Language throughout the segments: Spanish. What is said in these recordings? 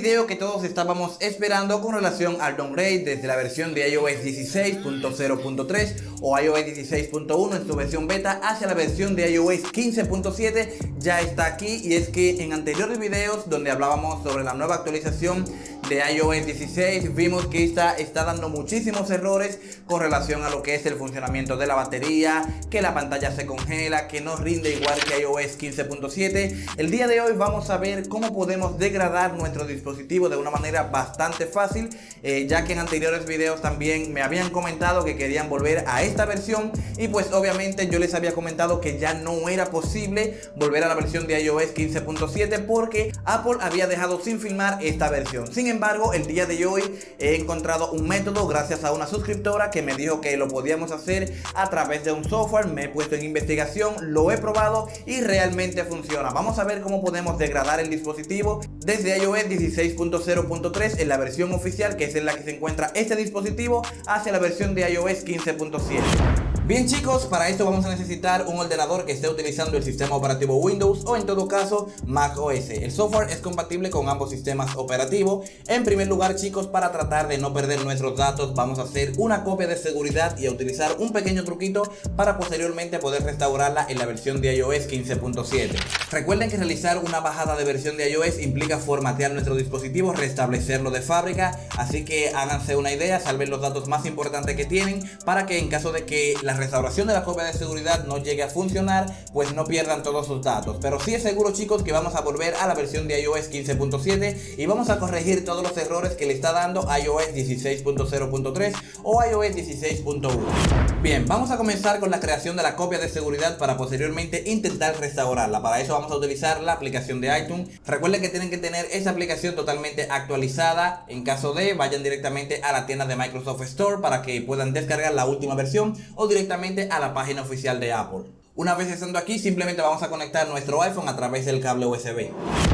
video que todos estábamos esperando con relación al downgrade desde la versión de iOS 16.0.3 o iOS 16.1 en su versión beta hacia la versión de iOS 15.7 ya está aquí y es que en anteriores videos donde hablábamos sobre la nueva actualización de iOS 16 vimos que esta está dando muchísimos errores con relación a lo que es el funcionamiento de la batería, que la pantalla se congela, que no rinde igual que iOS 15.7. El día de hoy vamos a ver cómo podemos degradar nuestro dispositivo de una manera bastante fácil, eh, ya que en anteriores videos también me habían comentado que querían volver a esta versión y pues obviamente yo les había comentado que ya no era posible volver a la versión de iOS 15.7 porque Apple había dejado sin filmar esta versión. Sin embargo, el día de hoy he encontrado un método gracias a una suscriptora que me dijo que lo podíamos hacer a través de un software. Me he puesto en investigación, lo he probado y realmente funciona. Vamos a ver cómo podemos degradar el dispositivo desde iOS 16.0.3 en la versión oficial que es en la que se encuentra este dispositivo hacia la versión de iOS 15.7. Bien chicos, para esto vamos a necesitar un ordenador que esté utilizando el sistema operativo Windows o en todo caso Mac OS. El software es compatible con ambos sistemas operativos. En primer lugar chicos, para tratar de no perder nuestros datos vamos a hacer una copia de seguridad y a utilizar un pequeño truquito para posteriormente poder restaurarla en la versión de iOS 15.7. Recuerden que realizar una bajada de versión de iOS implica formatear nuestro dispositivo, restablecerlo de fábrica, así que háganse una idea, salven los datos más importantes que tienen para que en caso de que la restauración de la copia de seguridad no llegue a funcionar, pues no pierdan todos sus datos. Pero sí es seguro chicos que vamos a volver a la versión de iOS 15.7 y vamos a corregir todos los errores que le está dando iOS 16.0.3 o iOS 16.1. Bien, vamos a comenzar con la creación de la copia de seguridad para posteriormente intentar restaurarla. Para eso vamos a utilizar la aplicación de iTunes. Recuerden que tienen que tener esa aplicación totalmente actualizada. En caso de, vayan directamente a la tienda de Microsoft Store para que puedan descargar la última versión o directamente a la página oficial de Apple. Una vez estando aquí, simplemente vamos a conectar nuestro iPhone a través del cable USB.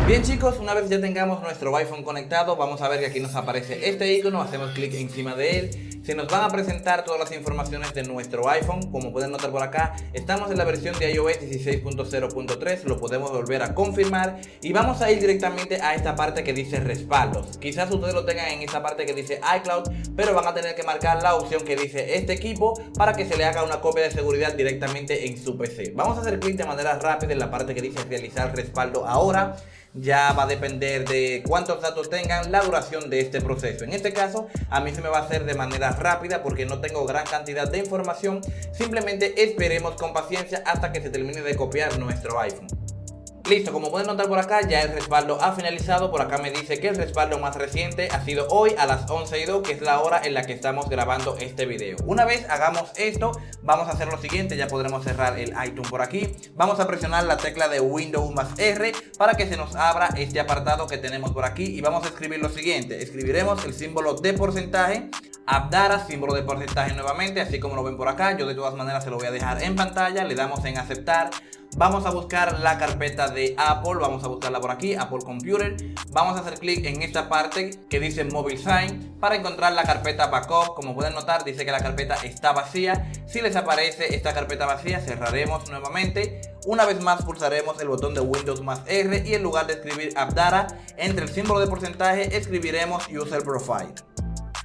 Bien chicos, una vez ya tengamos nuestro iPhone conectado, vamos a ver que aquí nos aparece este icono, hacemos clic encima de él se nos van a presentar todas las informaciones de nuestro iPhone. Como pueden notar por acá, estamos en la versión de iOS 16.0.3. Lo podemos volver a confirmar. Y vamos a ir directamente a esta parte que dice respaldos. Quizás ustedes lo tengan en esta parte que dice iCloud, pero van a tener que marcar la opción que dice este equipo para que se le haga una copia de seguridad directamente en su PC. Vamos a hacer clic de manera rápida en la parte que dice realizar respaldo ahora ya va a depender de cuántos datos tengan la duración de este proceso. En este caso, a mí se me va a hacer de manera rápida porque no tengo gran cantidad de información. Simplemente esperemos con paciencia hasta que se termine de copiar nuestro iPhone. Listo, como pueden notar por acá, ya el respaldo ha finalizado. Por acá me dice que el respaldo más reciente ha sido hoy a las 11 y 2, que es la hora en la que estamos grabando este video. Una vez hagamos esto, vamos a hacer lo siguiente. Ya podremos cerrar el iTunes por aquí. Vamos a presionar la tecla de Windows más R para que se nos abra este apartado que tenemos por aquí. Y vamos a escribir lo siguiente. Escribiremos el símbolo de porcentaje Abdara, símbolo de porcentaje nuevamente, así como lo ven por acá. Yo de todas maneras se lo voy a dejar en pantalla. Le damos en aceptar. Vamos a buscar la carpeta de Apple, vamos a buscarla por aquí, Apple Computer. Vamos a hacer clic en esta parte que dice Mobile Sign para encontrar la carpeta Backup. Como pueden notar, dice que la carpeta está vacía. Si les aparece esta carpeta vacía, cerraremos nuevamente. Una vez más pulsaremos el botón de Windows más R y en lugar de escribir Abdara, entre el símbolo de porcentaje escribiremos User Profile.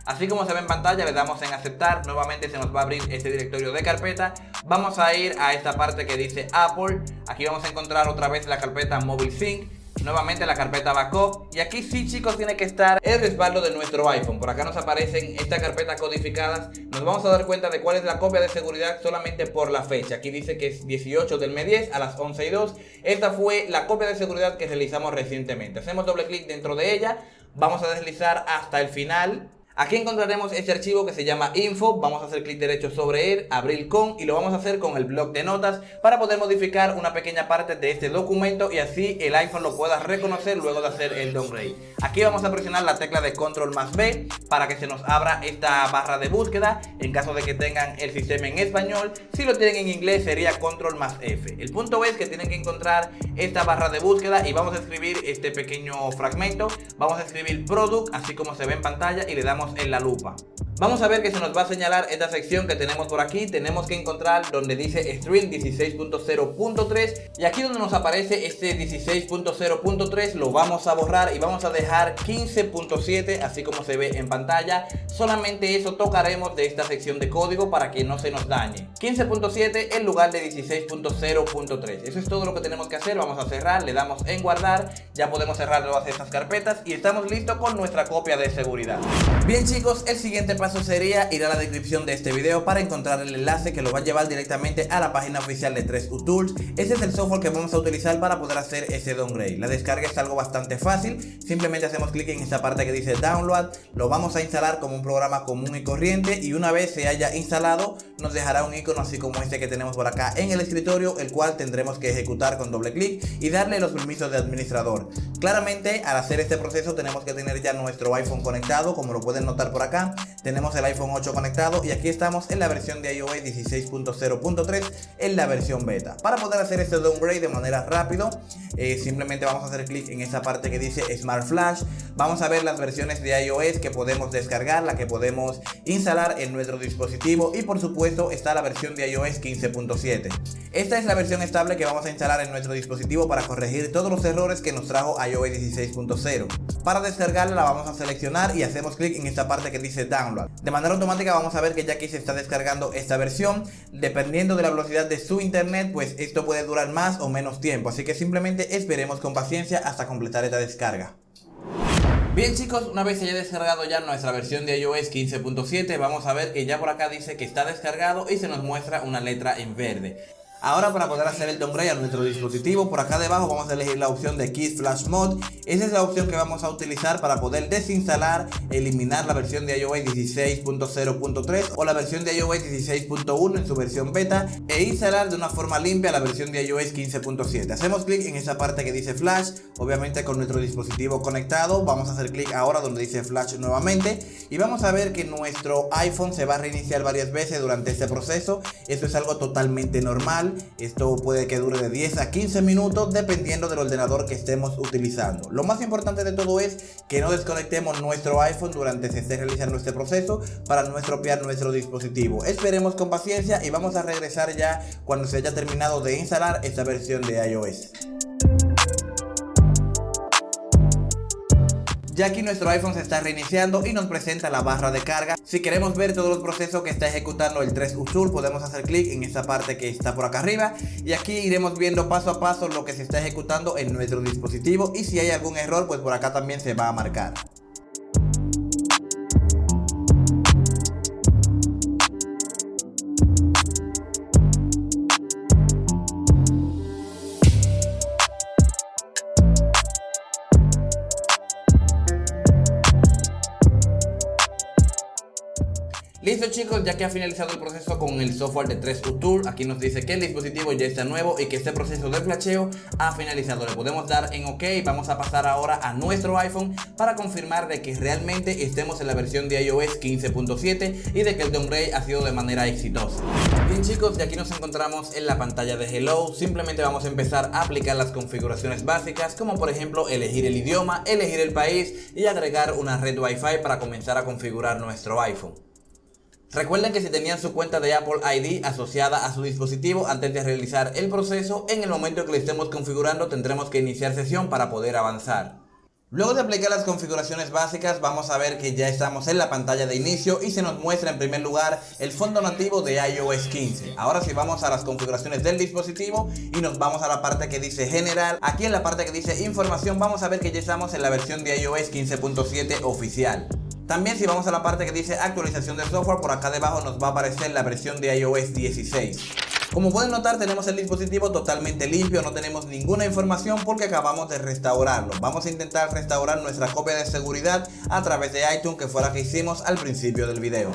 Así como se ve en pantalla, le damos en aceptar, nuevamente se nos va a abrir este directorio de carpeta. Vamos a ir a esta parte que dice Apple, aquí vamos a encontrar otra vez la carpeta Mobile Sync, nuevamente la carpeta backup. Y aquí sí chicos tiene que estar el respaldo de nuestro iPhone. Por acá nos aparecen estas carpetas codificadas nos vamos a dar cuenta de cuál es la copia de seguridad solamente por la fecha. Aquí dice que es 18 del mes 10 a las 11 y 2 esta fue la copia de seguridad que realizamos recientemente. Hacemos doble clic dentro de ella. Vamos a deslizar hasta el final Aquí encontraremos este archivo que se llama info, vamos a hacer clic derecho sobre él, abrir con y lo vamos a hacer con el blog de notas para poder modificar una pequeña parte de este documento y así el iPhone lo pueda reconocer luego de hacer el downgrade. Aquí vamos a presionar la tecla de control más B para que se nos abra esta barra de búsqueda en caso de que tengan el sistema en español, si lo tienen en inglés sería control más F. El punto es que tienen que encontrar esta barra de búsqueda y vamos a escribir este pequeño fragmento, vamos a escribir product así como se ve en pantalla y le damos en la lupa. Vamos a ver que se nos va a señalar esta sección que tenemos por aquí. Tenemos que encontrar donde dice Stream 16.0.3 y aquí donde nos aparece este 16.0.3 lo vamos a borrar y vamos a dejar 15.7 así como se ve en pantalla. Solamente eso tocaremos de esta sección de código para que no se nos dañe. 15.7 en lugar de 16.0.3. Eso es todo lo que tenemos que hacer. Vamos a cerrar, le damos en guardar. Ya podemos cerrar todas estas carpetas y estamos listos con nuestra copia de seguridad. Bien chicos, el siguiente paso sería ir a la descripción de este video para encontrar el enlace que lo va a llevar directamente a la página oficial de 3U Tools. Ese es el software que vamos a utilizar para poder hacer ese downgrade. La descarga es algo bastante fácil, simplemente hacemos clic en esta parte que dice download, lo vamos a instalar como un programa común y corriente y una vez se haya instalado nos dejará un icono así como este que tenemos por acá en el escritorio, el cual tendremos que ejecutar con doble clic y darle los permisos de administrador. Claramente al hacer este proceso tenemos que tener ya nuestro iPhone conectado, como lo pueden notar por acá, tenemos el iPhone 8 conectado y aquí estamos en la versión de iOS 16.0.3 en la versión beta. Para poder hacer este downgrade de manera rápido, eh, simplemente vamos a hacer clic en esta parte que dice Smart Flash, vamos a ver las versiones de iOS que podemos descargar, la que podemos instalar en nuestro dispositivo y por supuesto está la versión de iOS 15.7. Esta es la versión estable que vamos a instalar en nuestro dispositivo para corregir todos los errores que nos trajo iOS 16.0. Para descargarla la vamos a seleccionar y hacemos clic en esta parte que dice Download. De manera automática vamos a ver que ya aquí se está descargando esta versión. Dependiendo de la velocidad de su internet, pues esto puede durar más o menos tiempo. Así que simplemente esperemos con paciencia hasta completar esta descarga. Bien chicos, una vez haya descargado ya nuestra versión de iOS 15.7 Vamos a ver que ya por acá dice que está descargado y se nos muestra una letra en verde Ahora para poder hacer el downgrade a nuestro dispositivo, por acá debajo vamos a elegir la opción de Key Flash Mode. Esa es la opción que vamos a utilizar para poder desinstalar, eliminar la versión de iOS 16.0.3 o la versión de iOS 16.1 en su versión beta e instalar de una forma limpia la versión de iOS 15.7. Hacemos clic en esa parte que dice Flash, obviamente con nuestro dispositivo conectado. Vamos a hacer clic ahora donde dice Flash nuevamente y vamos a ver que nuestro iPhone se va a reiniciar varias veces durante este proceso. Esto es algo totalmente normal esto puede que dure de 10 a 15 minutos dependiendo del ordenador que estemos utilizando. Lo más importante de todo es que no desconectemos nuestro iPhone durante se esté realizando este proceso para no estropear nuestro dispositivo. Esperemos con paciencia y vamos a regresar ya cuando se haya terminado de instalar esta versión de iOS. Ya aquí nuestro iPhone se está reiniciando y nos presenta la barra de carga. Si queremos ver todos los procesos que está ejecutando el 3 Usul, podemos hacer clic en esta parte que está por acá arriba. Y aquí iremos viendo paso a paso lo que se está ejecutando en nuestro dispositivo. Y si hay algún error, pues por acá también se va a marcar. Listo chicos, ya que ha finalizado el proceso con el software de 3U Tool, aquí nos dice que el dispositivo ya está nuevo y que este proceso de flasheo ha finalizado. Le podemos dar en OK, vamos a pasar ahora a nuestro iPhone para confirmar de que realmente estemos en la versión de iOS 15.7 y de que el downgrade ha sido de manera exitosa. Bien chicos, y aquí nos encontramos en la pantalla de Hello, simplemente vamos a empezar a aplicar las configuraciones básicas como por ejemplo elegir el idioma, elegir el país y agregar una red Wi-Fi para comenzar a configurar nuestro iPhone. Recuerden que si tenían su cuenta de Apple ID asociada a su dispositivo antes de realizar el proceso, en el momento que lo estemos configurando tendremos que iniciar sesión para poder avanzar. Luego de aplicar las configuraciones básicas vamos a ver que ya estamos en la pantalla de inicio y se nos muestra en primer lugar el fondo nativo de iOS 15. Ahora si vamos a las configuraciones del dispositivo y nos vamos a la parte que dice general, aquí en la parte que dice información vamos a ver que ya estamos en la versión de iOS 15.7 oficial. También si vamos a la parte que dice actualización de software, por acá debajo nos va a aparecer la versión de iOS 16. Como pueden notar tenemos el dispositivo totalmente limpio, no tenemos ninguna información porque acabamos de restaurarlo. Vamos a intentar restaurar nuestra copia de seguridad a través de iTunes que fue la que hicimos al principio del video.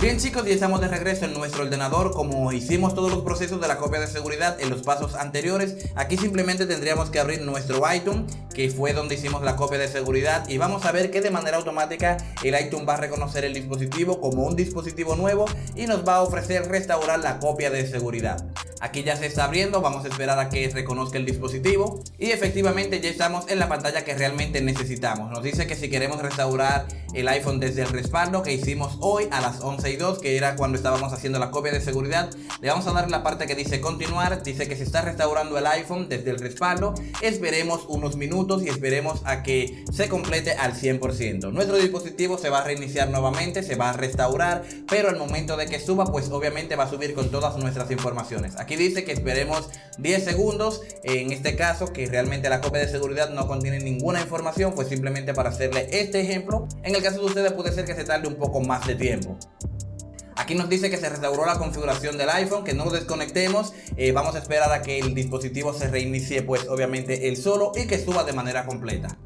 Bien chicos, ya estamos de regreso en nuestro ordenador como hicimos todos los procesos de la copia de seguridad en los pasos anteriores. Aquí simplemente tendríamos que abrir nuestro iTunes que fue donde hicimos la copia de seguridad y vamos a ver que de manera automática el iTunes va a reconocer el dispositivo como un dispositivo nuevo y nos va a ofrecer restaurar la copia de seguridad. Aquí ya se está abriendo, vamos a esperar a que reconozca el dispositivo y efectivamente ya estamos en la pantalla que realmente necesitamos. Nos dice que si queremos restaurar el iPhone desde el respaldo que hicimos hoy a las 11 y 2, que era cuando estábamos haciendo la copia de seguridad, le vamos a dar la parte que dice continuar, dice que se está restaurando el iPhone desde el respaldo, esperemos unos minutos y esperemos a que se complete al 100%. Nuestro dispositivo se va a reiniciar nuevamente, se va a restaurar, pero al momento de que suba, pues obviamente va a subir con todas nuestras informaciones. Dice que esperemos 10 segundos, en este caso que realmente la copia de seguridad no contiene ninguna información, pues simplemente para hacerle este ejemplo. En el caso de ustedes puede ser que se tarde un poco más de tiempo. Aquí nos dice que se restauró la configuración del iPhone, que no lo desconectemos. Eh, vamos a esperar a que el dispositivo se reinicie, pues obviamente el solo y que suba de manera completa.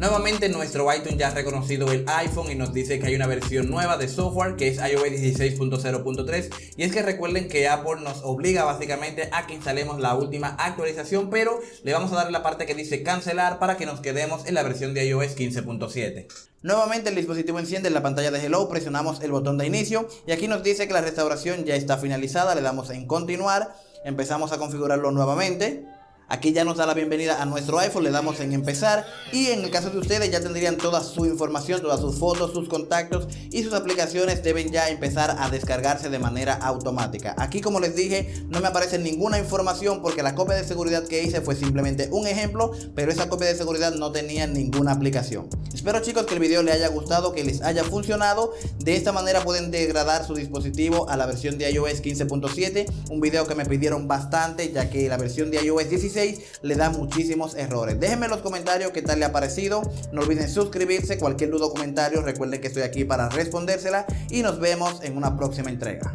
Nuevamente nuestro iTunes ya ha reconocido el iPhone y nos dice que hay una versión nueva de software que es iOS 16.0.3 y es que recuerden que Apple nos obliga básicamente a que instalemos la última actualización pero le vamos a dar la parte que dice cancelar para que nos quedemos en la versión de iOS 15.7. Nuevamente el dispositivo enciende en la pantalla de Hello, presionamos el botón de inicio y aquí nos dice que la restauración ya está finalizada, le damos en continuar, empezamos a configurarlo nuevamente. Aquí ya nos da la bienvenida a nuestro iPhone, le damos en empezar y en el caso de ustedes ya tendrían toda su información, todas sus fotos, sus contactos y sus aplicaciones deben ya empezar a descargarse de manera automática. Aquí como les dije no me aparece ninguna información porque la copia de seguridad que hice fue simplemente un ejemplo, pero esa copia de seguridad no tenía ninguna aplicación. Espero chicos que el video les haya gustado, que les haya funcionado. De esta manera pueden degradar su dispositivo a la versión de iOS 15.7, un video que me pidieron bastante ya que la versión de iOS 16 le da muchísimos errores. Déjenme en los comentarios qué tal le ha parecido. No olviden suscribirse. Cualquier duda o comentario, recuerden que estoy aquí para respondérsela. Y nos vemos en una próxima entrega.